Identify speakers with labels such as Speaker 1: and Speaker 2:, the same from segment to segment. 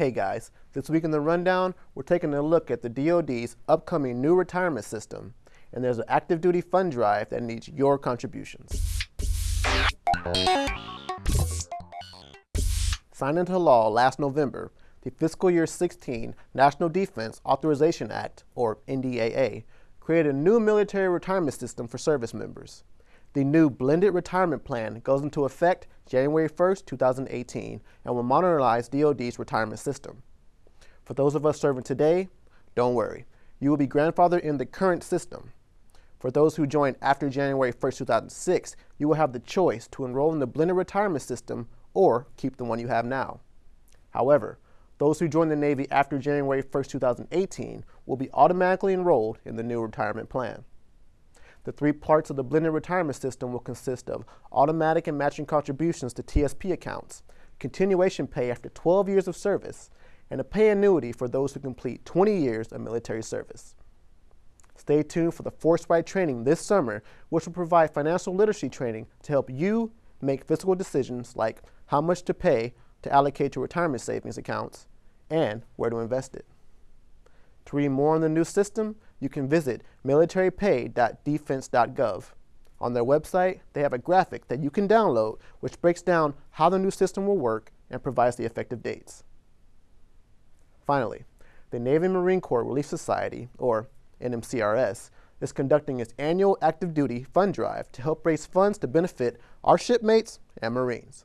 Speaker 1: Hey guys, this week in the rundown, we're taking a look at the DoD's upcoming new retirement system, and there's an active duty fund drive that needs your contributions. Signed into law last November, the Fiscal Year 16 National Defense Authorization Act, or NDAA, created a new military retirement system for service members. The new blended retirement plan goes into effect January 1, 2018, and will modernize DoD's retirement system. For those of us serving today, don't worry. You will be grandfathered in the current system. For those who joined after January 1, 2006, you will have the choice to enroll in the blended retirement system or keep the one you have now. However, those who join the Navy after January 1, 2018 will be automatically enrolled in the new retirement plan. The three parts of the blended retirement system will consist of automatic and matching contributions to TSP accounts, continuation pay after 12 years of service, and a pay annuity for those who complete 20 years of military service. Stay tuned for the Force-Right training this summer, which will provide financial literacy training to help you make fiscal decisions like how much to pay to allocate to retirement savings accounts and where to invest it. To read more on the new system, you can visit militarypay.defense.gov. On their website, they have a graphic that you can download which breaks down how the new system will work and provides the effective dates. Finally, the Navy Marine Corps Relief Society, or NMCRS, is conducting its annual active duty fund drive to help raise funds to benefit our shipmates and Marines.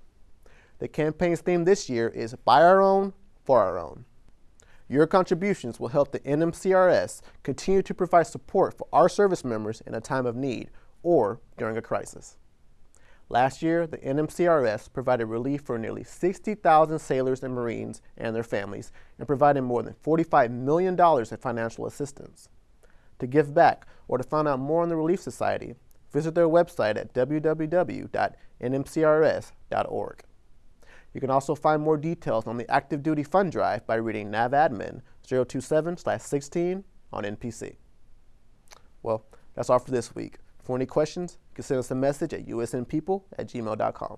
Speaker 1: The campaign's theme this year is By Our Own, For Our Own. Your contributions will help the NMCRS continue to provide support for our service members in a time of need or during a crisis. Last year, the NMCRS provided relief for nearly 60,000 sailors and Marines and their families and provided more than $45 million in financial assistance. To give back or to find out more on the Relief Society, visit their website at www.nmcrs.org. You can also find more details on the Active Duty Fund Drive by reading NAVADMIN 027-16 on NPC. Well, that's all for this week. For any questions, you can send us a message at usnpeople at gmail.com.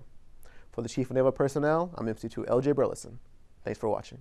Speaker 1: For the Chief of Naval Personnel, I'm MC2 LJ Burleson. Thanks for watching.